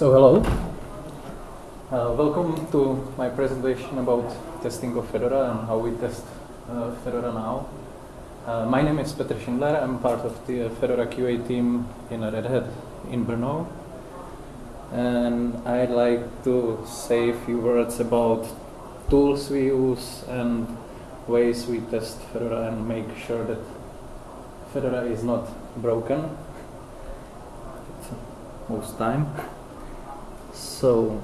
So hello. Uh, welcome to my presentation about testing of Fedora and how we test uh, Fedora now. Uh, my name is Petr Schindler. I'm part of the Fedora QA team in Red Hat in Brno. And I'd like to say a few words about tools we use and ways we test Fedora and make sure that Fedora is not broken most time. So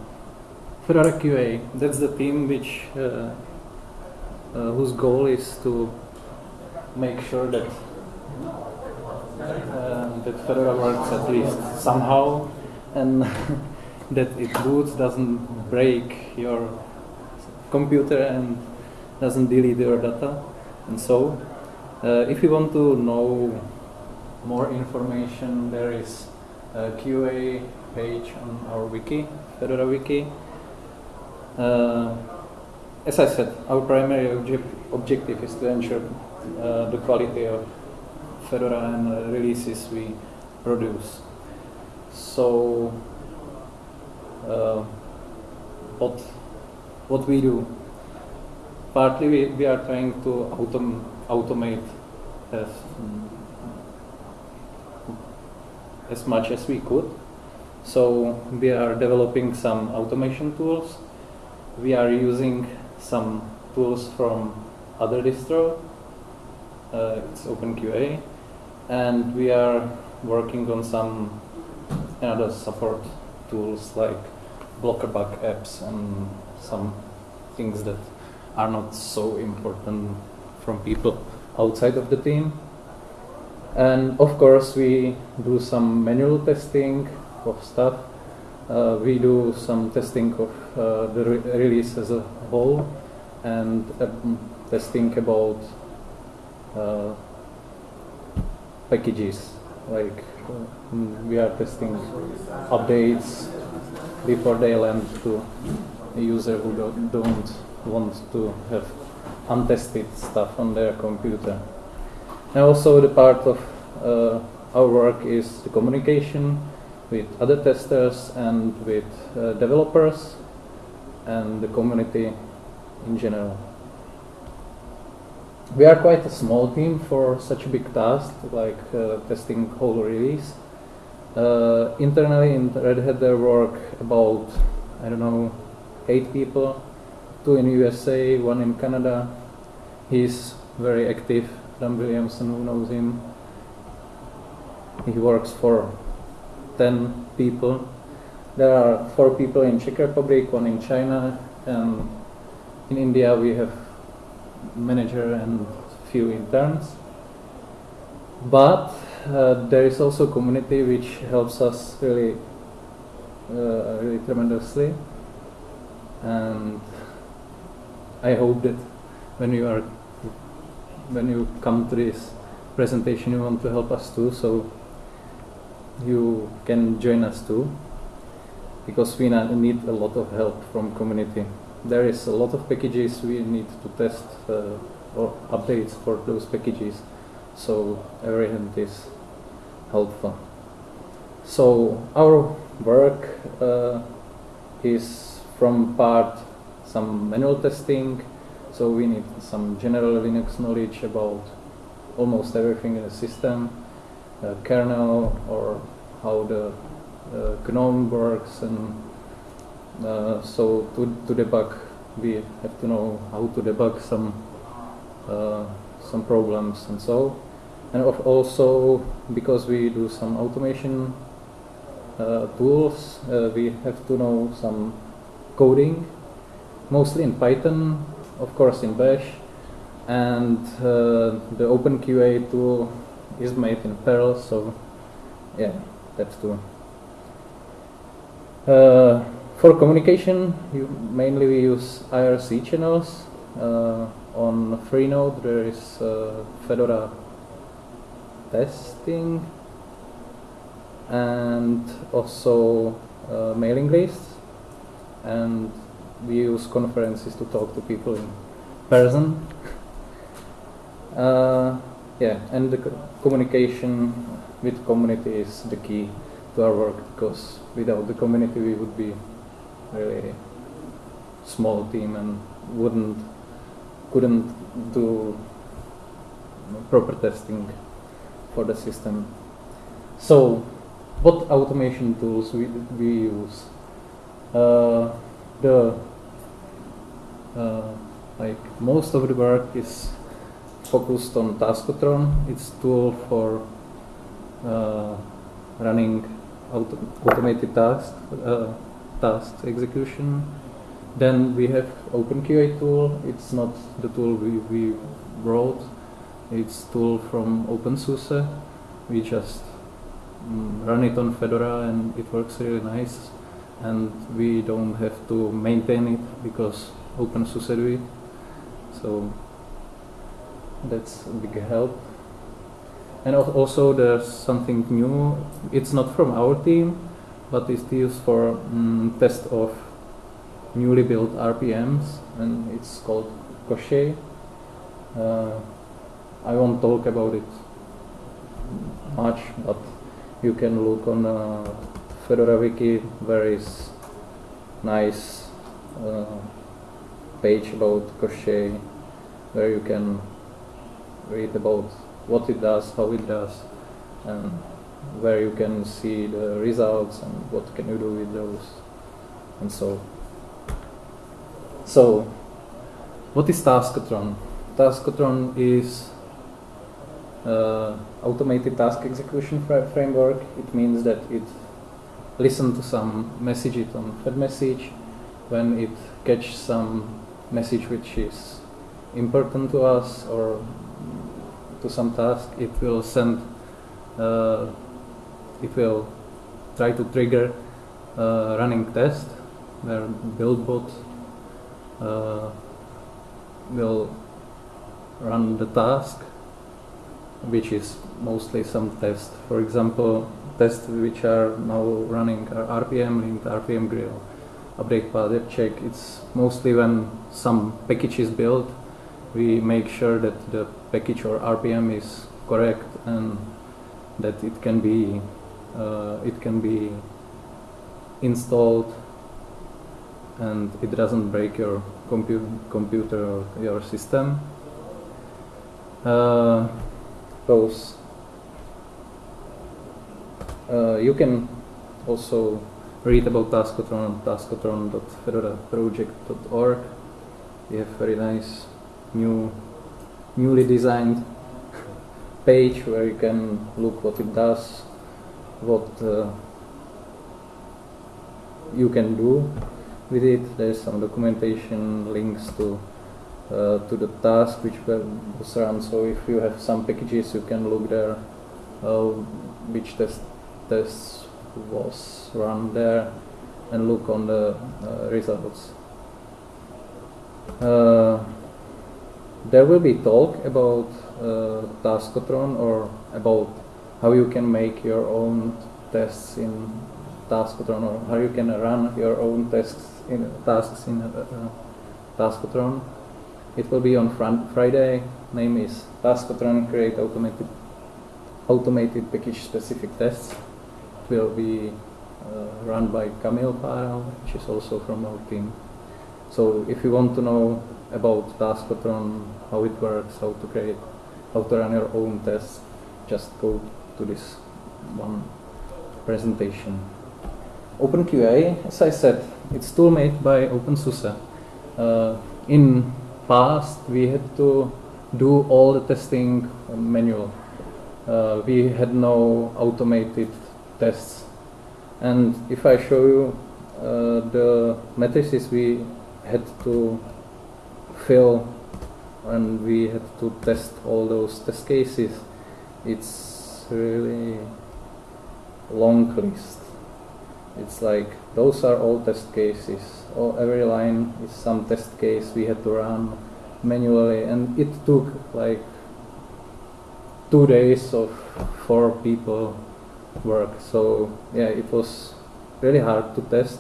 Fedora QA, that's the team which uh, uh, whose goal is to make sure that uh, that Fedora works at least somehow and that it boots doesn't break your computer and doesn't delete your data and so uh, if you want to know more information there is a QA page on our wiki, Fedora wiki. Uh, as I said, our primary object objective is to ensure uh, the quality of Fedora and uh, releases we produce. So, uh, what what we do? Partly, we, we are trying to autom automate as as much as we could. So we are developing some automation tools. We are using some tools from other distro. Uh, it's OpenQA, and we are working on some other support tools like blocker bug apps and some things that are not so important from people outside of the team. And of course, we do some manual testing of stuff. Uh, we do some testing of uh, the re release as a whole and um, testing about uh, packages. Like uh, we are testing updates before they land to a user who don't, don't want to have untested stuff on their computer. And also the part of uh, our work is the communication with other testers and with uh, developers and the community in general. We are quite a small team for such a big task like uh, testing whole release. Uh, internally in Red Hat there work about, I don't know, eight people, two in USA, one in Canada. He's very active Adam Williamson, who knows him. He works for 10 people. There are four people in Czech Republic, one in China, and in India we have manager and few interns. But uh, there is also community which helps us really, uh, really tremendously, and I hope that when you are when you come to this presentation you want to help us too so you can join us too because we need a lot of help from community. There is a lot of packages we need to test uh, or updates for those packages. So every hand is helpful. So our work uh, is from part some manual testing. So we need some general Linux knowledge about almost everything in the system, kernel or how the uh, GNOME works and uh, so to, to debug we have to know how to debug some uh, some problems and so. And also because we do some automation uh, tools uh, we have to know some coding mostly in Python of course in Bash and uh, the OpenQA tool is made in Perl so yeah that's true. Uh, for communication you, mainly we use IRC channels uh, on Freenode there is uh, Fedora testing and also uh, mailing lists and we use conferences to talk to people in person. Yeah, and the co communication with community is the key to our work because without the community we would be really small team and wouldn't couldn't do proper testing for the system. So, what automation tools we, we use? Uh, the uh, like most of the work is focused on Taskotron. It's tool for uh, running auto automated task uh, task execution. Then we have OpenQA tool. It's not the tool we, we wrote. It's tool from OpenSUSE. We just mm, run it on Fedora and it works really nice. And we don't have to maintain it because OpenSUSE do it. So that's a big help. And also there's something new. It's not from our team, but it's used for mm, test of newly built RPMs, and it's called Koschei. Uh, I won't talk about it much, but you can look on uh, Fedora Wiki. There is nice uh, page about Koschei where you can read about what it does, how it does, and where you can see the results and what can you do with those, and so. So, what is Taskotron? Taskotron is uh, automated task execution framework. It means that it listens to some message on fedmsg. When it catches some message which is important to us or to some task, it will send, uh, it will try to trigger a running test where BuildBot uh, will run the task, which is mostly some test. For example, tests which are now running are rpmlint, RPM grill, update path check. It's mostly when some package is built we make sure that the package or RPM is correct and that it can be uh, it can be installed and it doesn't break your compu computer or your system. Uh, those uh, you can also read about Taskotron on taskotron.fedoraproject.org. We have very nice new newly designed page where you can look what it does, what uh, you can do with it. There's some documentation, links to uh, to the task which was run. So if you have some packages, you can look there uh, which test test was run there and look on the uh, results. There will be talk about uh, Taskotron or about how you can make your own tests in Taskotron or how you can run your own tests in tasks in uh, Taskotron. It will be on Friday. Name is Taskotron Create Automated Automated Package Specific Tests. It will be uh, run by Kamil Páral, which is also from our team. So if you want to know about Taskotron, how it works, how to create, how to run your own tests, just go to this one presentation. OpenQA, as I said, it's tool made by OpenSUSE. Uh, in past, we had to do all the testing manual. Uh, we had no automated tests. And if I show you uh, the matrices we had to fill and we had to test all those test cases. It's really long list. It's like those are all test cases. All, every line is some test case we had to run manually and it took like two days of four people work. So yeah, it was really hard to test.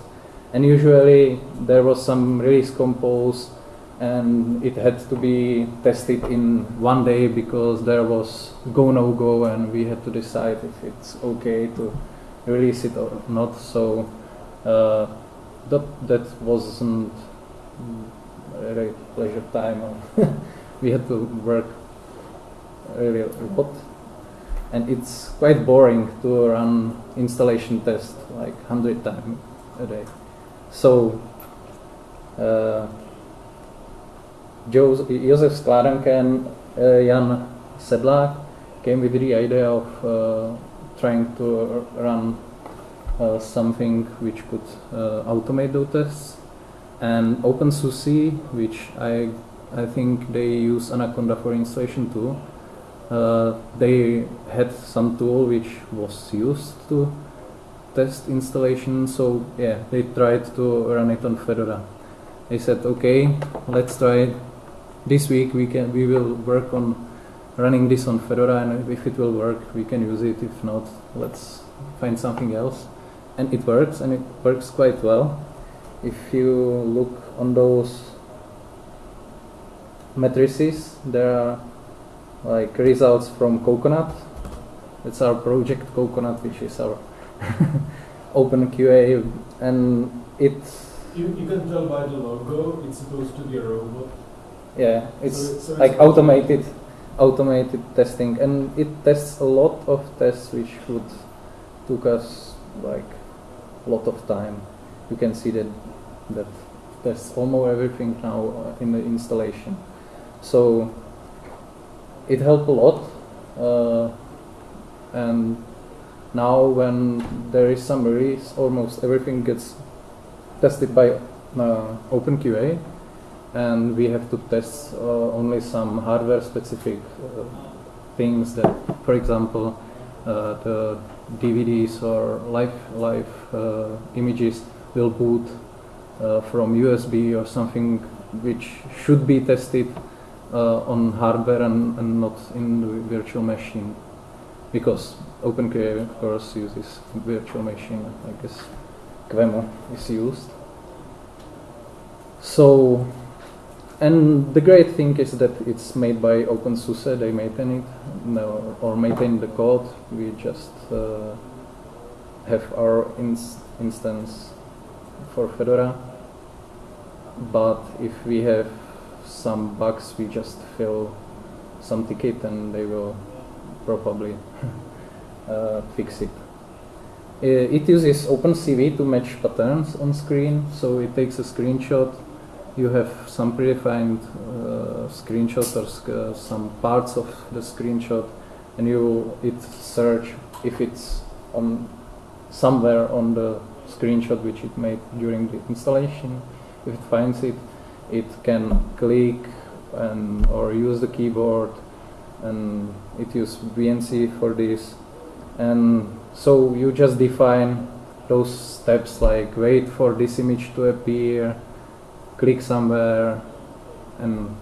And usually there was some release compose and it had to be tested in one day because there was go no go and we had to decide if it's okay to release it or not. So uh, that that wasn't really pleasure time. we had to work really a lot, and it's quite boring to run installation test like hundred times a day. So. Uh, Josef Skládanka and uh, Jan Sedlák came with the idea of uh, trying to run uh, something which could automate those tests. And OpenSUSE, which I I think they use Anaconda for installation too. They had some tool which was used to test installation, so yeah, they tried to run it on Fedora. They said, okay, let's try this week we can we will work on running this on Fedora and if it will work we can use it. If not let's find something else. And it works and it works quite well. If you look on those matrices there are like results from Coconut. It's our project Coconut which is our open QA and it's you, you can tell by the logo it's supposed to be a robot yeah, it's so, so like it's automated, automated testing, and it tests a lot of tests which would took us like a lot of time. You can see that that tests almost everything now in the installation. So it helped a lot, uh, and now when there is some release, almost everything gets tested by uh, OpenQA and we have to test uh, only some hardware specific uh, things that, for example, uh, the DVDs or live live images will boot from USB or something which should be tested uh, on hardware and, and, not in the virtual machine. Because OpenQA of course uses virtual machine I guess QEMU is used. So and the great thing is that it's made by OpenSUSE, they maintain it, no, or maintain the code. We just uh, have our ins instance for Fedora. But if we have some bugs, we just fill some ticket and they will probably uh, fix it. Uh, it uses OpenCV to match patterns on screen, so it takes a screenshot you have some predefined uh, screenshots or uh, some parts of the screenshot and you it search if it's on somewhere on the screenshot which it made during the installation. If it finds it it can click and or use the keyboard and it uses VNC for this. And so you just define those steps like wait for this image to appear click somewhere and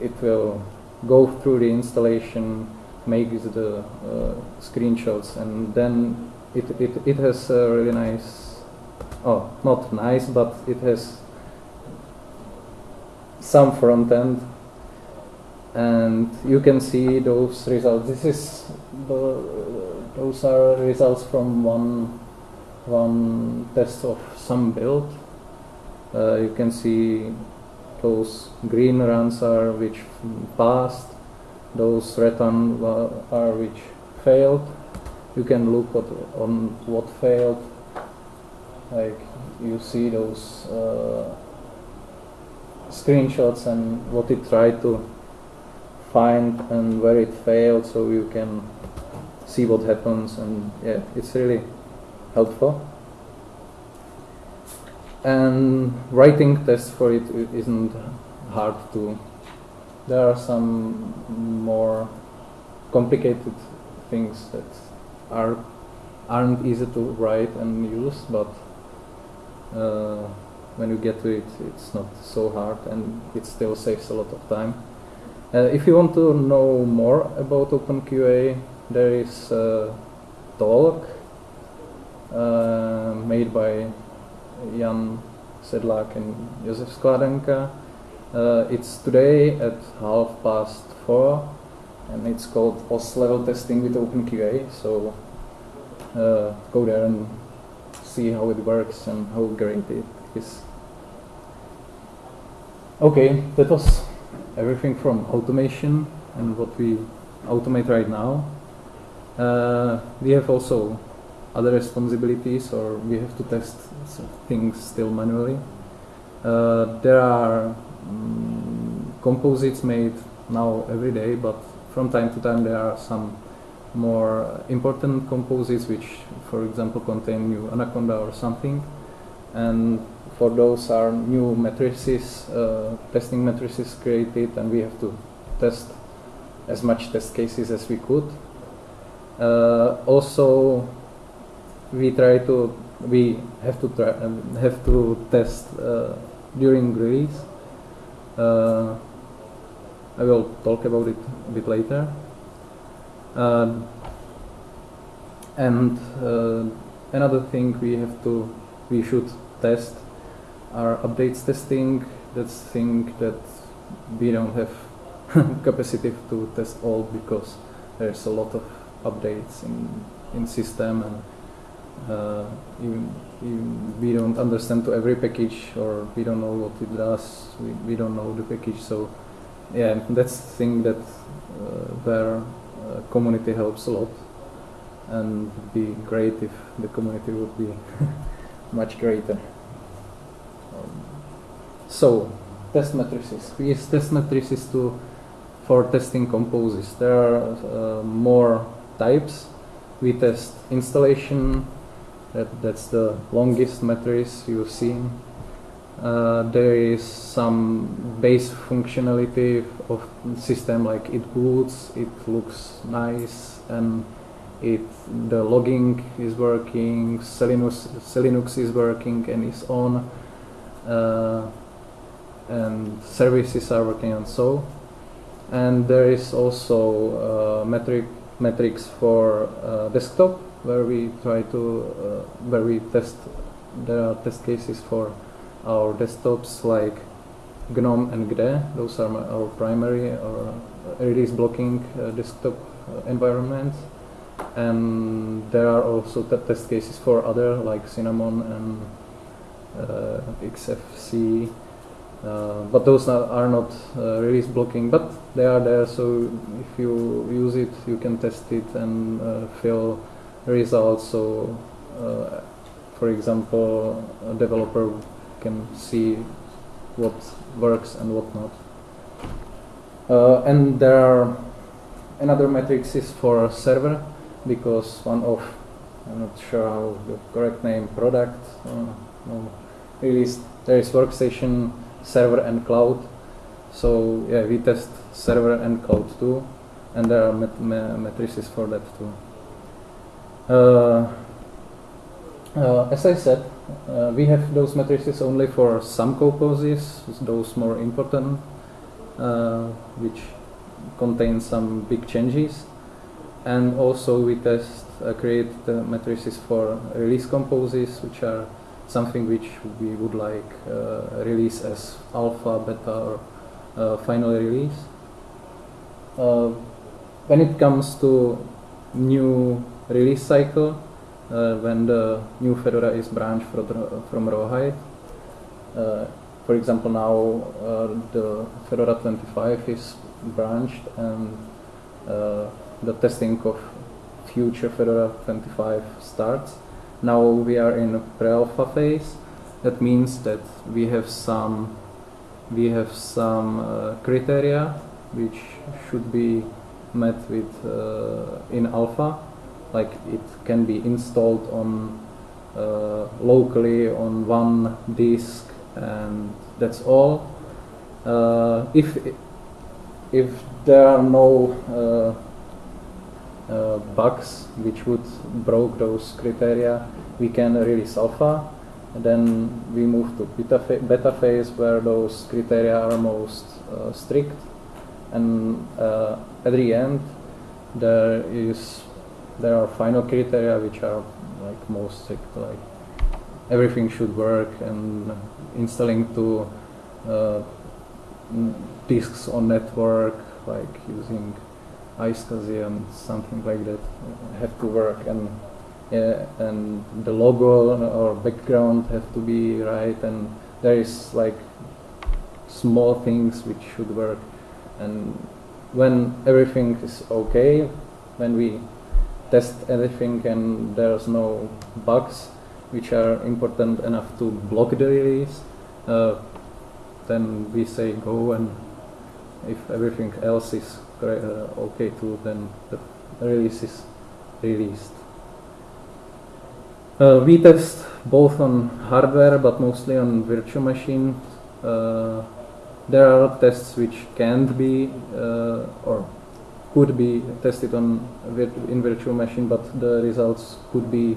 it will go through the installation, make the uh, screenshots, and then it, it, it has a really nice, oh, not nice, but it has some front end and you can see those results. This is the, those are results from one one test of some build uh, you can see those green runs are which passed, those red ones are which failed. You can look at, on what failed. Like you see those uh, screenshots and what it tried to find and where it failed, so you can see what happens. And yeah, it's really helpful and writing tests for it isn't hard to there are some more complicated things that are aren't easy to write and use but uh, when you get to it it's not so hard and it still saves a lot of time. Uh, if you want to know more about OpenQA there is a talk uh, made by Jan Sedlák and Josef Skládanka. Uh, it's today at half past four and it's called POS level testing with OpenQA. So uh, go there and see how it works and how great it is. Okay, that was everything from automation and what we automate right now. Uh, we have also other responsibilities or we have to test things still manually. Uh, there are um, composites made now every day, but from time to time there are some more important composites which, for example, contain new anaconda or something. And for those are new matrices, uh, testing matrices created, and we have to test as much test cases as we could. Uh, also, we try to we have to try um, have to test uh, during release. Uh, I will talk about it a bit later. Uh, and another thing we have to we should test are updates testing. That's thing that we don't have capacity to test all because there's a lot of updates in in system and uh, even, even we don't understand to every package or we don't know what it does. We, we don't know the package. So yeah that's the thing that uh, where uh, community helps a lot. And be great if the community would be much greater. Um, so test matrices. We use test matrices to for testing composes there are uh, more types. We test installation that, that's the longest matrix you've seen. Uh, there is some base functionality of system like it boots, it looks nice, and it the logging is working, Selinux, Selinux is working and is on, uh, and services are working and so. And there is also uh, metric metrics for uh, desktop where we try to uh, where we test there are test cases for our desktops like GNOME and KDE. Those are our primary or release blocking uh, desktop uh, environments. And there are also test cases for other like Cinnamon and uh, XFCE. Uh, but those are, not uh, release blocking, but they are there. So if you use it, you can test it and uh, feel also uh, for example, a developer can see what works and what not. Uh, and there are another metrics is for server because one of I'm not sure how the correct name product uh, no, release there is workstation server and cloud so yeah we test server and cloud too and there are met matrices for that too as I said, uh, we have those matrices only for some composes, those more important, which contain some big changes. And also we test, create the matrices for release composes, which are something which we would like uh, release as alpha, beta, or uh, final release. Uh, when it comes to new release cycle uh, when the new Fedora is branched from, from Rawhide. Uh, for example, now uh, the Fedora 25 is branched and the testing of future Fedora 25 starts. Now we are in a pre-alpha phase. That means that we have some we have some uh, criteria which should be met with uh, in alpha like it can be installed on uh, locally on one disk and that's all. Uh, if if there are no uh, uh, bugs which would broke those criteria we can release alpha. Then we move to beta, fa beta phase where those criteria are most uh, strict. And uh, at the end there is there are final criteria which are like most like everything should work and installing to uh, disks on network, like using iSCSI and something like that, have to work and yeah, and the logo or background have to be right, and there is like small things which should work, and when everything is okay, when we test everything and there's no bugs which are important enough to block the release, uh, then we say go and if everything else is uh, okay too, then the release is released. Uh, we test both on hardware but mostly on virtual machines. Uh, there are tests which can't be uh, or could be tested on in virtual machine, but the results could be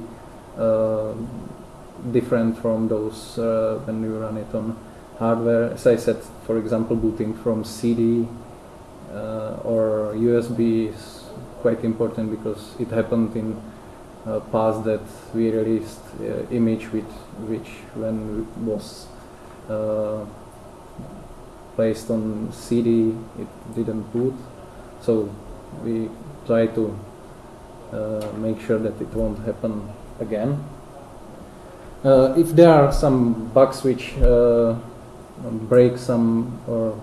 uh, different from those uh, when you run it on hardware. As I said, for example, booting from CD uh, or USB is quite important because it happened in uh, past that we released uh, image with which when was uh, placed on CD it didn't boot so we try to uh, make sure that it won't happen again uh, if there are some bugs which uh, break some or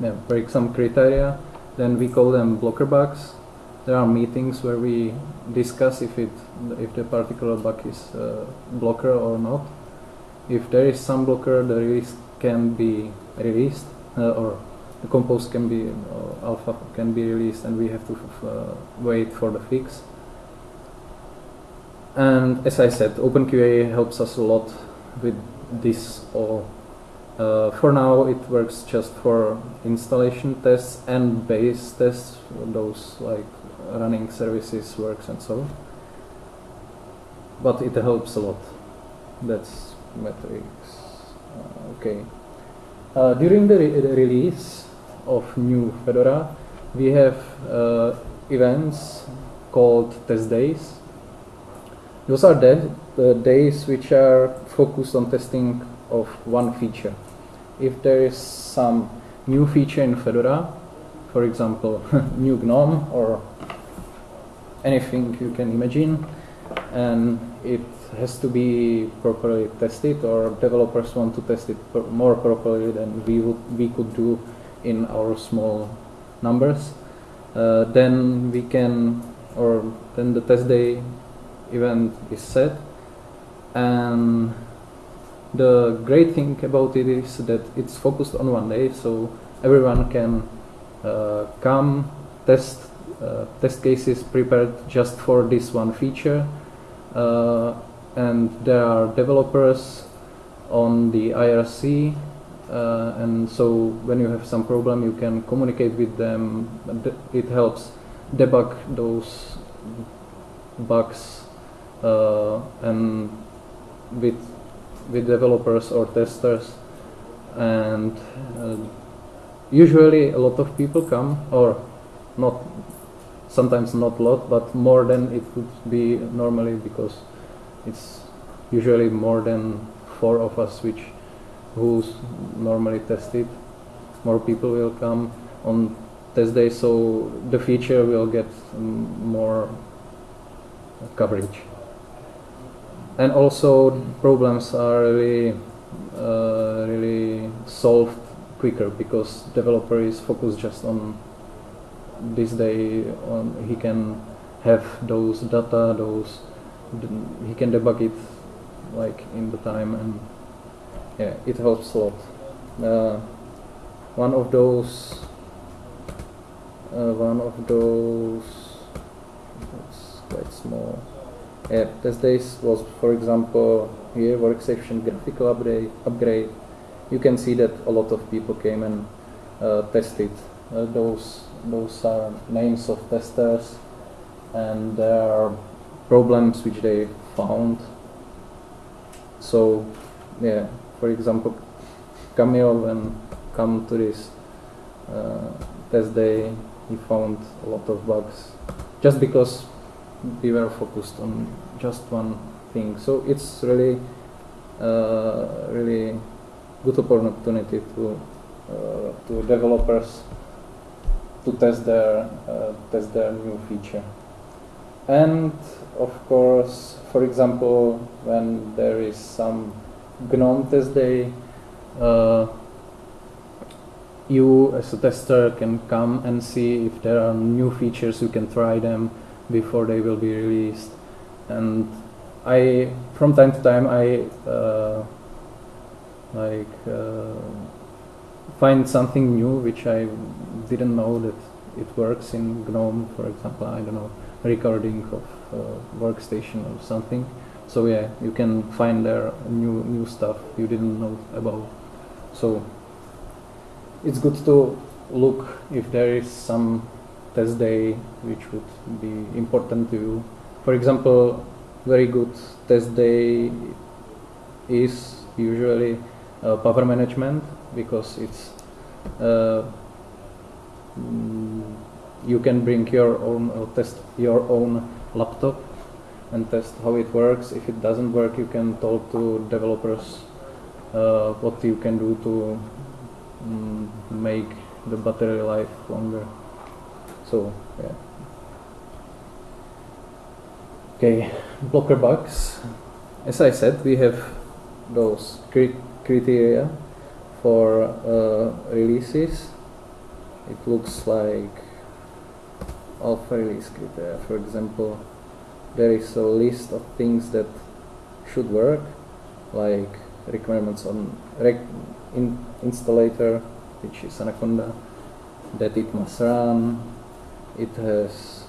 yeah, break some criteria then we call them blocker bugs there are meetings where we discuss if it if the particular bug is uh, blocker or not. If there is some blocker, the release can be released uh, or the compose can be uh, alpha can be released and we have to uh, wait for the fix. And as I said, OpenQA helps us a lot with this all. Uh, for now, it works just for installation tests and base tests, those like running services works and so but it helps a lot that's metrics uh, okay uh, during the, re the, release of new Fedora. We have uh, events called test days. Those are the, days which are focused on testing of one feature. If there is some new feature in Fedora for example new GNOME or anything you can imagine and it has to be properly tested or developers want to test it more properly than we would we could do in our small numbers uh, then we can or then the test day event is set. And the great thing about it is that it's focused on one day so everyone can uh, come test uh, test cases prepared just for this one feature. Uh, and there are developers on the IRC uh, and so when you have some problem you can communicate with them. It helps debug those bugs uh, and with with developers or testers. And uh, usually a lot of people come or not sometimes not a lot, but more than it would be normally because it's usually more than four of us which who's normally tested. More people will come on test day, so the feature will get more coverage. And also problems are really uh, really solved quicker because developer is focused just on this day on he can have those data those he can debug it like in the time and yeah it helps a lot. Uh, one of those uh, one of those it's quite small. Yeah test days was for example here workstation graphical upgrade upgrade. You can see that a lot of people came and uh, tested uh, those those are names of testers and there are problems which they found. So yeah for example Kamil when come to this uh, test day he found a lot of bugs just because we were focused on just one thing so it's really uh, really good opportunity to uh, to developers to test their uh, test their new feature. and of course, for example, when there is some GNOME test day, uh, you as a tester can come and see if there are new features, you can try them before they will be released. And I, from time to time, I uh, like uh, find something new which I didn't know that it works in GNOME, for example, I don't know, recording of uh, workstation or something. So yeah, you can find there new new stuff you didn't know about. So it's good to look if there is some test day which would be important to you. For example, very good test day is usually uh, power management because it's uh, mm, you can bring your own uh, test your own laptop and test how it works. If it doesn't work, you can talk to developers uh, what you can do to mm, make the battery life longer. So yeah. Okay, blocker bugs. As I said, we have those cri criteria for uh, releases. It looks like alpha release criteria. For example, there is a list of things that should work, like requirements on rec in installer, which is Anaconda, that it must run, it has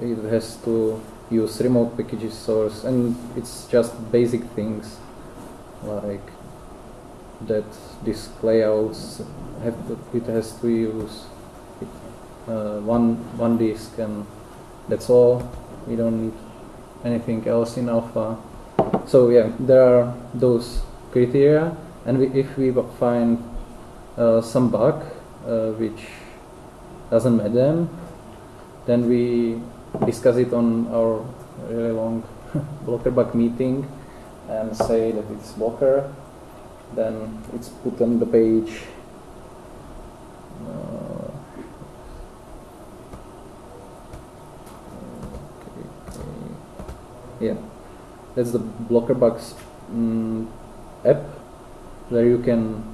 it has to use remote packages source, and it's just basic things like that disk layouts have to, it has to use uh, one one disk and that's all. We don't need anything else in alpha. So yeah there are those criteria. And we, if we find uh, some bug uh, which doesn't meet them then we discuss it on our really long blocker bug meeting and say that it's blocker. Then it's put on the page. Uh, okay, okay. Yeah. That's the blocker bugs mm, app where you can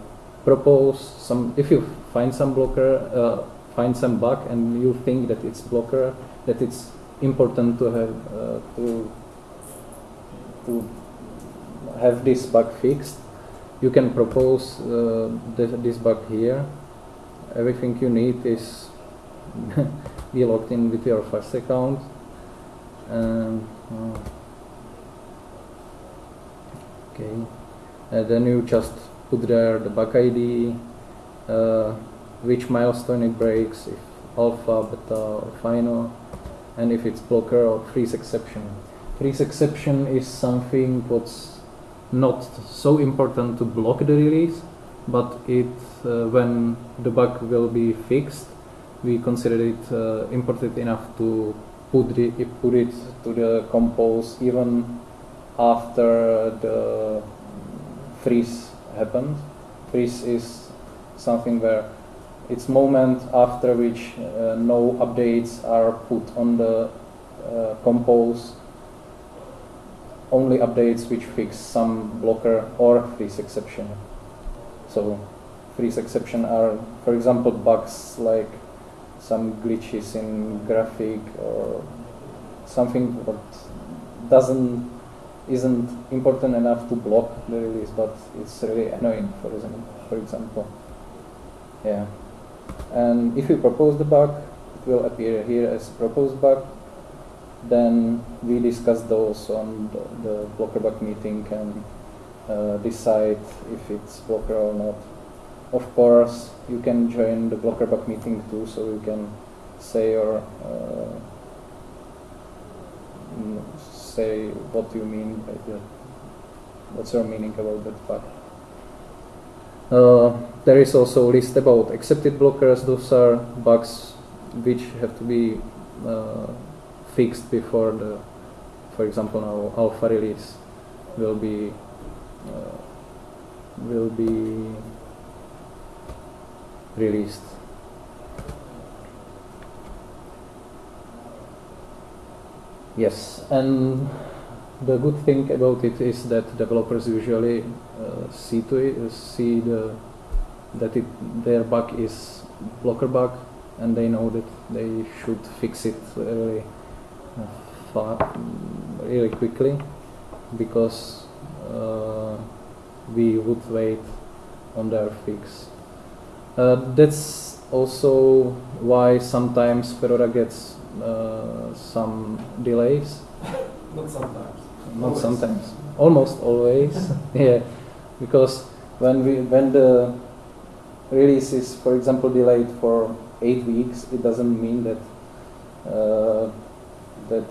propose some if you find some blocker uh, find some bug and you think that it's blocker that it's important to have uh, to to have this bug fixed you can propose uh, this, this bug here. Everything you need is be logged in with your FAS account and uh, okay. And then you just put there the bug ID uh, which milestone it breaks if alpha beta or final and if it's blocker or freeze exception. Freeze exception is something what's not so important to block the release but it uh, when the bug will be fixed we consider it uh, important enough to put, the, put it to the compose even after the freeze happened freeze is something where it's moment after which uh, no updates are put on the uh, compose only updates which fix some blocker or freeze exception. So freeze exception are, for example, bugs like some glitches in graphic or something that doesn't isn't important enough to block the release, but it's really annoying. For example, for example, yeah. And if you propose the bug, it will appear here as proposed bug then we discuss those on the, blocker bug meeting and uh, decide if it's blocker or not. Of course, you can join the blocker bug meeting too, so you can say or uh, say what you mean by. What's your meaning about that bug? Uh, there is also a list about accepted blockers. Those are bugs which have to be uh, fixed before the, for example, now alpha release will be uh, will be released. Yes, and the good thing about it is that developers usually uh, see to it, see the that it their bug is blocker bug, and they know that they should fix it really uh, fa- really quickly because uh, we would wait on their fix. Uh, that's also why sometimes Fedora gets uh, some delays. Not sometimes. Not Always. sometimes, almost always. yeah, because when we when the release is, for example, delayed for eight weeks, it doesn't mean that uh, that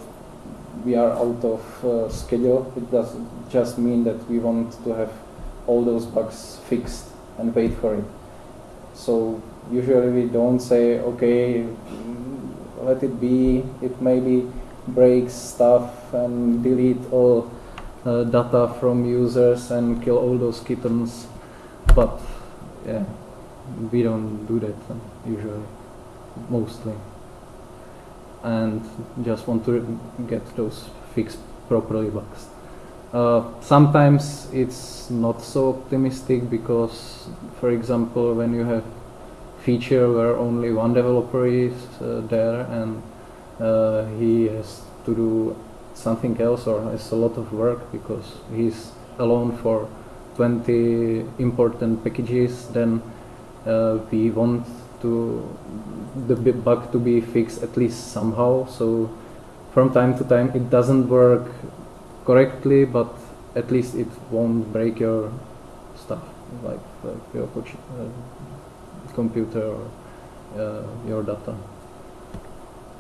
we are out of uh, schedule. It does just mean that we want to have all those bugs fixed and wait for it. So usually we don't say, okay, let it be. It maybe breaks stuff and delete all uh, data from users and kill all those kittens. But yeah, we don't do that uh, usually, mostly. And just want to get those fixed properly bugs. Uh, sometimes it's not so optimistic because, for example, when you have feature where only one developer is uh, there and uh, he has to do something else or has a lot of work because he's alone for 20 important packages, then uh, we want to the bug to be fixed at least somehow. So from time to time it doesn't work correctly, but at least it won't break your stuff, like, like your uh, computer or uh, your data.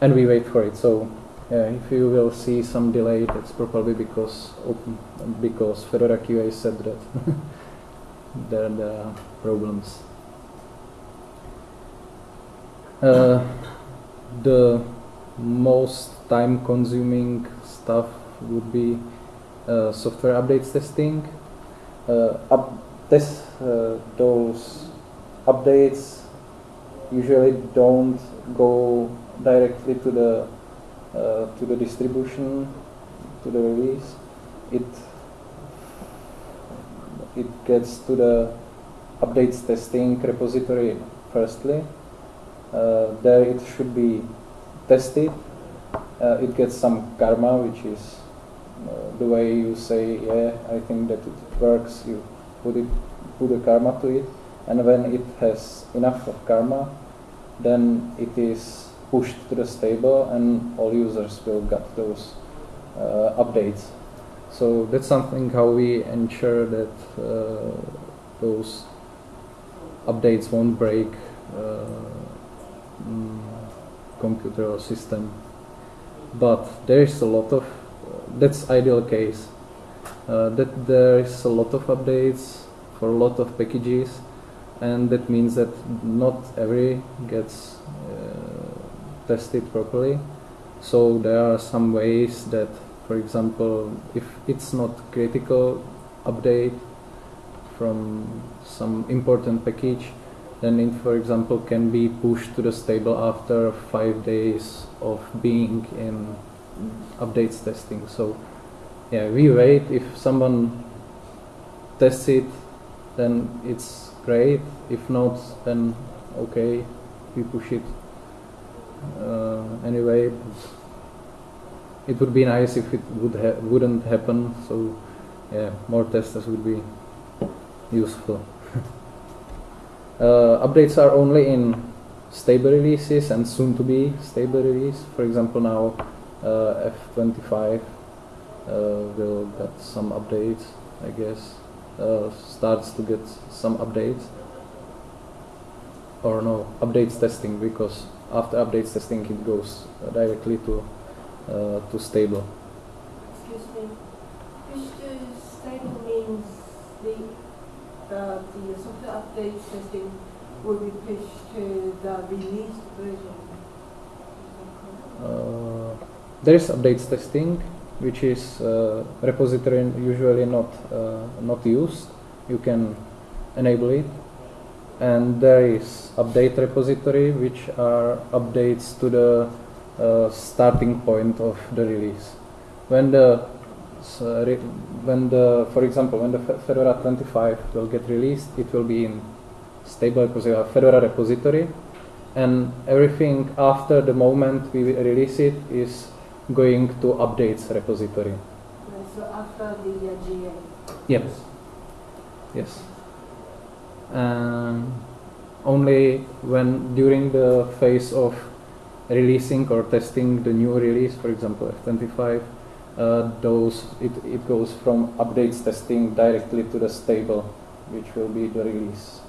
And we wait for it. So if you will see some delay, that's probably because open, because Fedora QA said that there, are problems. Uh, the most time-consuming stuff would be uh, software updates testing. Uh, up test uh, those updates usually don't go directly to the to the distribution to the release. It it gets to the updates testing repository firstly. Uh, there it should be tested. Uh, it gets some karma, which is the way you say, yeah, I think that it works. You put it, put a karma to it, and when it has enough of karma, then it is pushed to the stable, and all users will get those uh, updates. So that's something how we ensure that uh, those updates won't break uh, mm, computer or system. But there is a lot of that's ideal case. Uh, that there is a lot of updates for a lot of packages, and that means that not every gets uh, tested properly. So there are some ways that, for example, if it's not critical update from some important package, then it, for example, can be pushed to the stable after five days of being in updates testing. So yeah, we wait. If someone tests it, then it's great. If not, then okay, we push it uh, anyway. It would be nice if it would ha- wouldn't happen. So yeah, more testers would be useful. uh, updates are only in stable releases and soon to be stable release. For example, now F25 uh, will get some updates, I guess. Uh, starts to get some updates. Or no, updates testing because after updates testing it goes uh, directly to uh, to stable. Excuse me. Stable means the, uh, the software update testing will be pushed to the released version. Is that correct? Uh, there is updates testing, which is uh, repository usually not uh, not used. You can enable it, and there is update repository, which are updates to the uh, starting point of the release. When the uh, when the for example when the Fedora 25 will get released, it will be in stable because you Fedora repository, and everything after the moment we release it is going to updates repository. So after the uh, GA. Yes. Yes. Um, only when during the phase of releasing or testing the new release, for example F25, uh, those it, it goes from updates testing directly to the stable, which will be the release,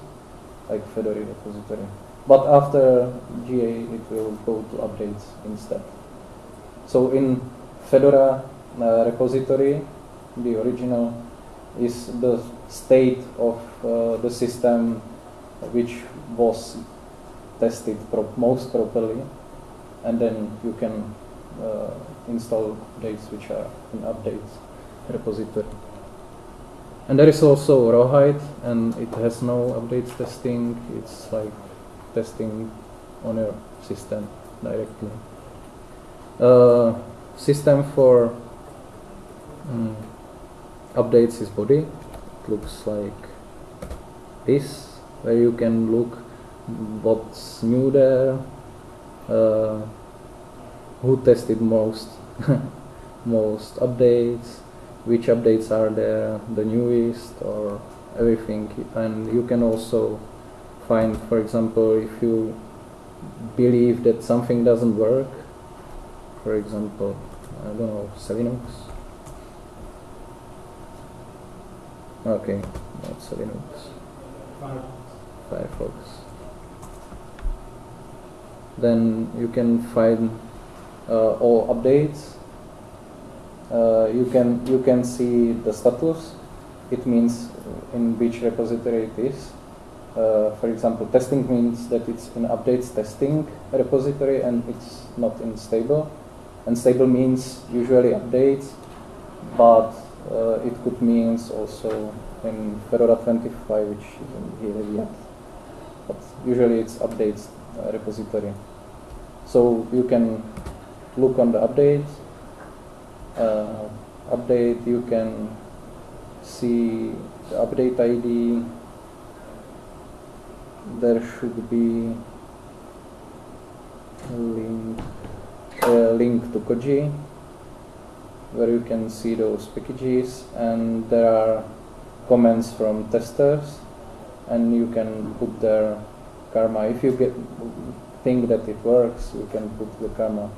like Fedora repository. But after GA, it will go to updates instead. So in Fedora uh, repository, the original is the state of uh, the system which was tested pro- most properly, and then you can uh, install updates which are in updates repository. And there is also Rawhide, and it has no updates testing. It's like testing on your system directly. Uh, system for mm, updates is Bodhi. It looks like this, where you can look what's new there, uh, who tested most, most updates, which updates are there, the newest or everything, and you can also find, for example, if you believe that something doesn't work, for example, I don't know, Linux. Okay, not Linux. Firefox. Then you can find uh, all updates. Uh, you can you can see the status. It means in which repository it is. Uh, for example, testing means that it's in updates testing repository and it's not in stable. And stable means usually updates, but uh, it could means also in Fedora 25, which isn't here yet. But usually it's updates uh, repository. So you can look on the updates. Uh, update, you can see the update ID. There should be a link, link to Koji where you can see those packages and there are comments from testers and you can put their karma. If you get think that it works you can put the karma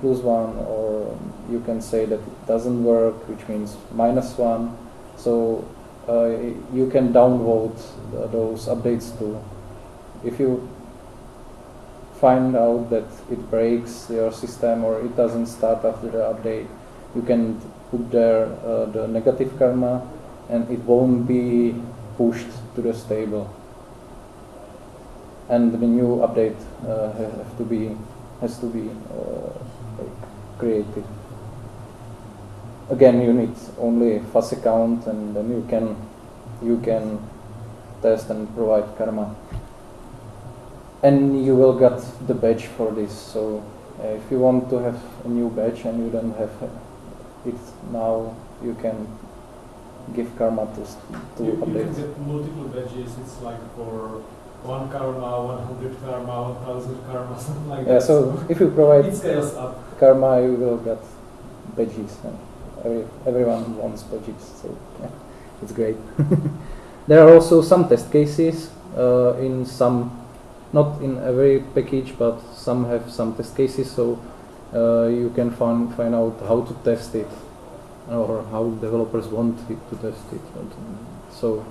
plus one or you can say that it doesn't work which means minus one. So uh, you can downvote uh, those updates too. If you find out that it breaks your system or it doesn't start after the update you can put there uh, the negative karma and it won't be pushed to the stable. And the new update uh, have to be has to be uh, created. Again you need only FAS account and then you can you can test and provide karma and you will get the badge for this so uh, if you want to have a new badge and you don't have it now you can give karma to, to You, you can get multiple badges. It's like for one karma, 100 karma, 1000 karma, something like yeah that. so if you provide it scales up. karma you will get badges and every, everyone wants badges so yeah, it's great there are also some test cases uh, in some not in every package but some have some test cases so uh, you can find find out how to test it or how developers want it to test it. So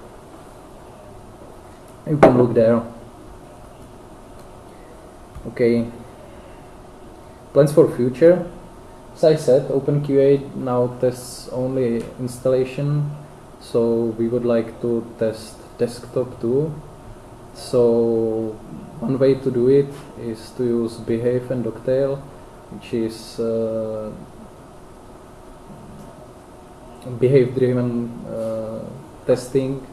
you can look there. Okay. Plans for future. As I said, OpenQA now tests only installation, so we would like to test desktop too. So one way to do it is to use Behave and Dogtail, which is uh, behave-driven uh, testing,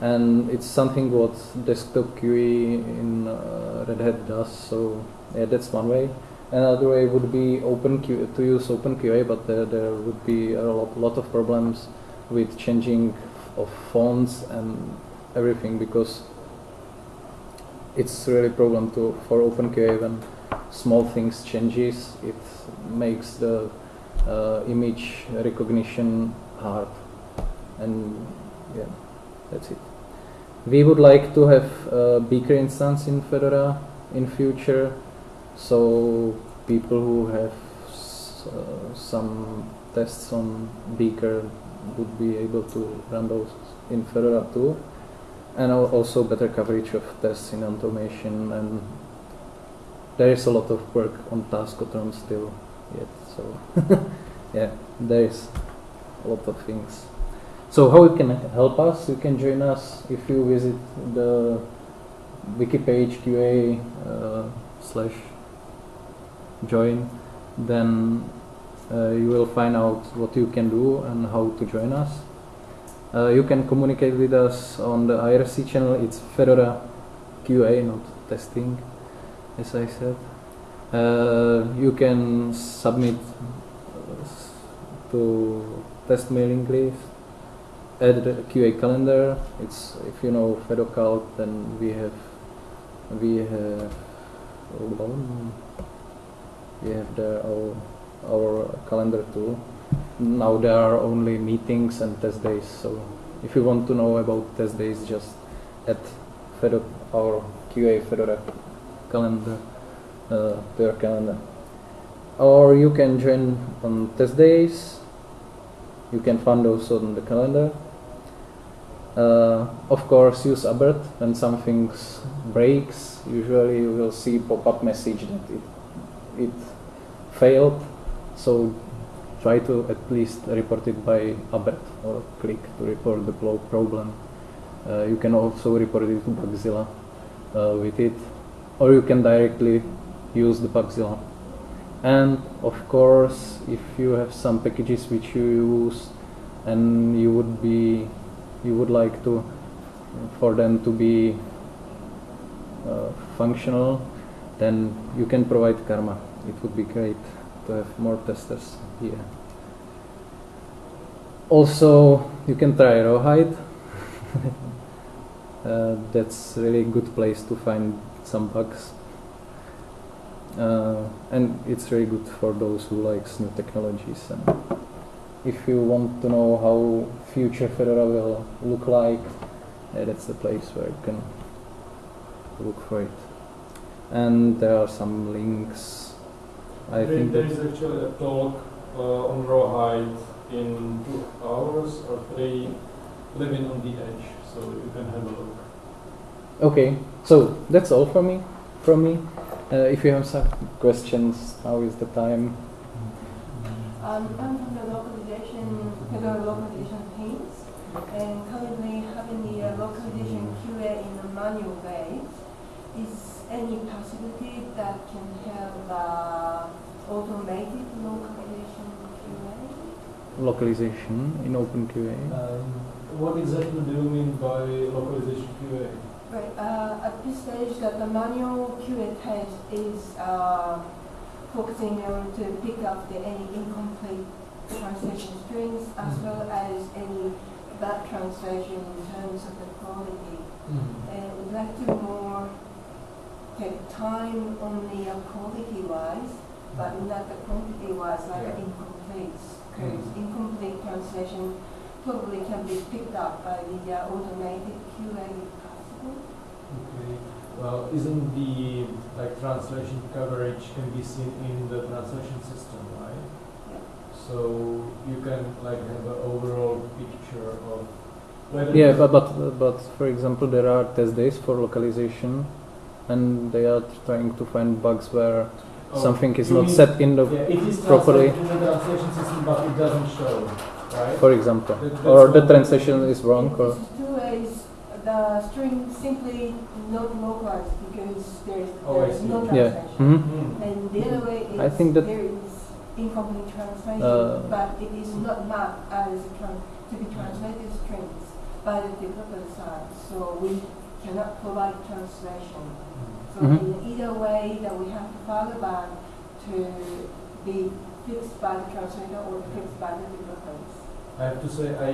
and it's something what desktop QE in uh, Red Hat does. So yeah, that's one way. Another way would be open Q, to use OpenQA, but there, there would be a lot, lot of problems with changing of fonts and everything because it's really a problem to for OpenQA when small things changes. It makes the uh, image recognition hard, and yeah, that's it. We would like to have a Beaker instance in Fedora in future, so people who have uh, some tests on Beaker would be able to run those in Fedora too, and also better coverage of tests in automation. And there is a lot of work on Taskotron still yet, so yeah, there is a lot of things. So how you can help us? You can join us if you visit the wiki page QA uh, slash join. Then uh, you will find out what you can do and how to join us. Uh, you can communicate with us on the IRC channel. It's Fedora QA, not testing, as I said. Uh, you can submit uh, to test mailing list add the QA calendar. It's if you know Fedocal, then we have we have we have the our our calendar too. Now there are only meetings and test days. So if you want to know about test days, just add Fedo our QA Fedora calendar uh, to your calendar. Or you can join on test days. You can find those on the calendar. Uh, of course, use ABRT when something breaks. Usually, you will see pop-up message that it it failed. So try to at least report it by ABRT or click to report the pro- problem. Uh, you can also report it to Bugzilla uh, with it, or you can directly use the Bugzilla. And of course, if you have some packages which you use and you would be you would like to for them to be uh, functional, then you can provide Karma. It would be great to have more testers here. Also, you can try Rawhide. uh, that's really good place to find some bugs. Uh, and it's very good for those who likes new technologies. And if you want to know how future Fedora will look like, uh, that's the place where you can look for it. And there are some links. I there, think there is actually a talk uh, on Rawhide in two hours or three, living on the edge, so you can have a look. okay. So that's all from me. From me. Uh, if you have some questions, now is the time. Um, I'm from the localization, Fedora localization teams, and currently having the uh, localization QA in a manual way. Is any possibility that can have uh, automated localization QA? Localization in OpenQA. Um, what exactly do you mean by localization QA? Right. Uh, at this stage, that the manual QA test is uh, focusing on to pick up the any incomplete translation strings as well as any bad translation in terms of the quality. And we'd like to more take time only uh, quality wise, but not the quantity wise, like Yeah. incomplete. Because Mhm. incomplete translation probably can be picked up by the uh, automated QA if possible. Okay. Well, isn't the like translation coverage can be seen in the translation system, right? Yeah. So you can like have an overall picture of whether Yeah, but, but but for example, there are test days for localization, and they are trying to find bugs where Oh, something is not mean- set in the, yeah, it is properly. in the translation system, but it doesn't show, right? for example, That- or the translation is wrong, or This two ways, the string simply not localized because there's, Oh, I there's see. no yeah. translation. hmm Hmm. And the other way is I think that- there is incomplete translation, Uh, but it is not mapped as a to be translated strings by the developer side. So we cannot provide translation. So Mhm. in either way that we have to follow back to be fixed by the translator or fixed by the developers? I have to say, I,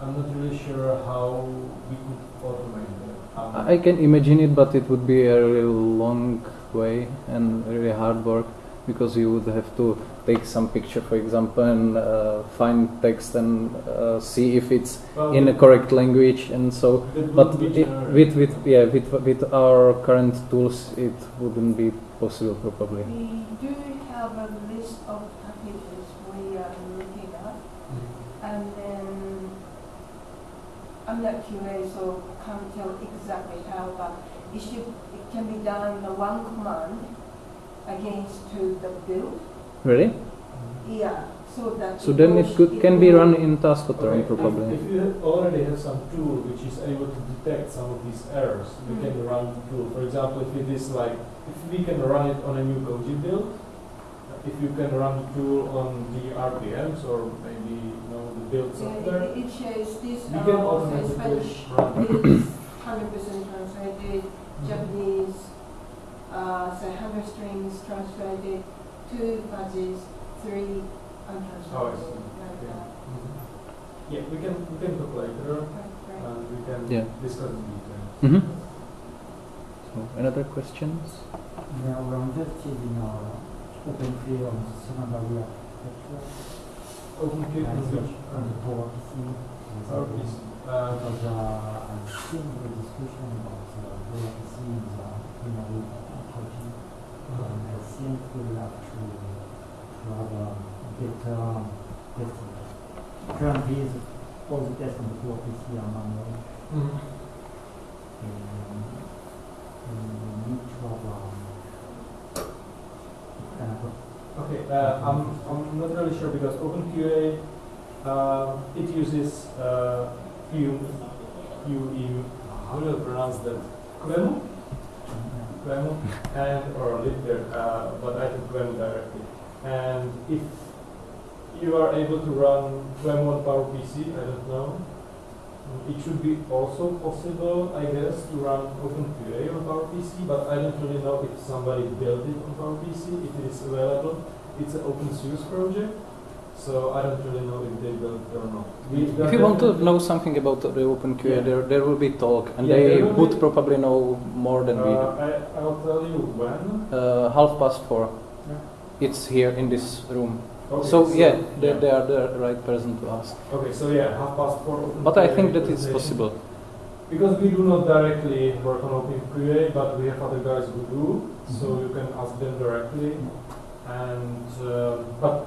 I'm not really sure how we could automate that. Um, I can imagine it, but it would be a really long way and really hard work because you would have to take some picture, for example, and uh, find text and uh, see if it's well, in a correct language and so. But it, with with yeah with with our current tools, it wouldn't be possible probably. We do have a list of packages we are looking at, and then I'm not QA, so can't tell exactly how, but it should, it can be done in one command against to the build. Really? Yeah, so that. So then it could can be run in Taskotron Okay, probably. If, if you already have some tool which is able to detect some of these errors, we Mm. can run the tool. For example, if it is like, if we can run it on a new Koji build, if you can run the tool on the RPMs or maybe, you know, the build Yeah, software, it, it shows this, we can uh, automatically Spanish run. is hundred percent translated, Japanese, uh, say hundred strings translated, two fuzzies, three untranslated. Oh, I like Yeah. that. Yeah, we can, we can talk later Right, right. and we can Yeah. discuss the details. Mhm. So another questions? Yeah, we're interested in our open free on Sonamaria architecture. Open and Kit so which, On the power PC. RPC. Uh, Because uh, I've seen the discussion about uh, power PC in the primary approaching. And I think we'll have to, to have a better testing. Currently, all the tests on the power PC are manual. mhm. And we need to have um, kind of a Okay, uh, I'm, I'm not really sure because OpenQA, uh, it uses uh, Q, QE, how do you pronounce that? QEMU? And, or Liter, uh, but I think QEMU directly. And if you are able to run QEMU on PowerPC, I don't know, it should be also possible, I guess, to run OpenQA on PowerPC, but I don't really know if somebody built it on PowerPC, if it is available. It's an open source project, so I don't really know if they it or not. We- If you want to know something about the OpenQA, Yeah. there there will be talk, and Yeah, they would be- probably know more than we do. Uh, I, I'll tell you when. Uh, half past four. Yeah. It's here in this room. Okay, so yeah, they, they are the right person to ask. Okay, so yeah, half past four. open But I think that it's possible. Because we do not directly work on OpenQA, but we have other guys who do, so Mm-hmm. you can ask them directly. And uh, but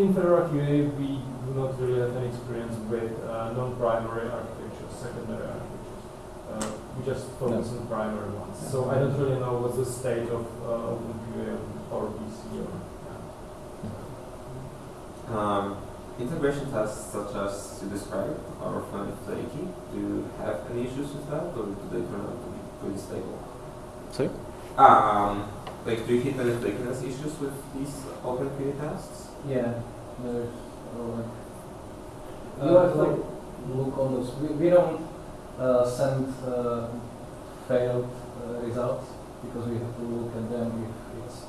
in Fedora QA, we do not really have any experience with uh, non-primary architectures, secondary architectures. Uh, we just focus on primary ones. So I don't really know what's the state of uh, OpenQA or PC or. Um, integration tests such as you described are fairly flaky. Do you have any issues with that, or do they turn out to be pretty stable? Sorry? Um, like, do you hit any flakiness issues with these OpenQA tests? Yeah, there's uh, Uh, you have to look on those. We, we don't uh, send uh, failed uh, results because we have to look at them if it's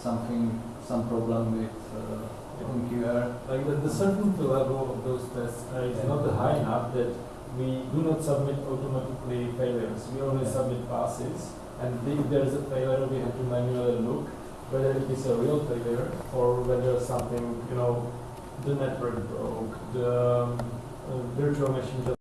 something, some problem with uh, OpenQA. Like the, the certainty level of those tests uh, is not high enough that we do not submit automatically failures. We only Yeah. submit passes, and if there is a failure, we have to manually look whether it is a real failure or whether something, you know, the network broke, the um, virtual machine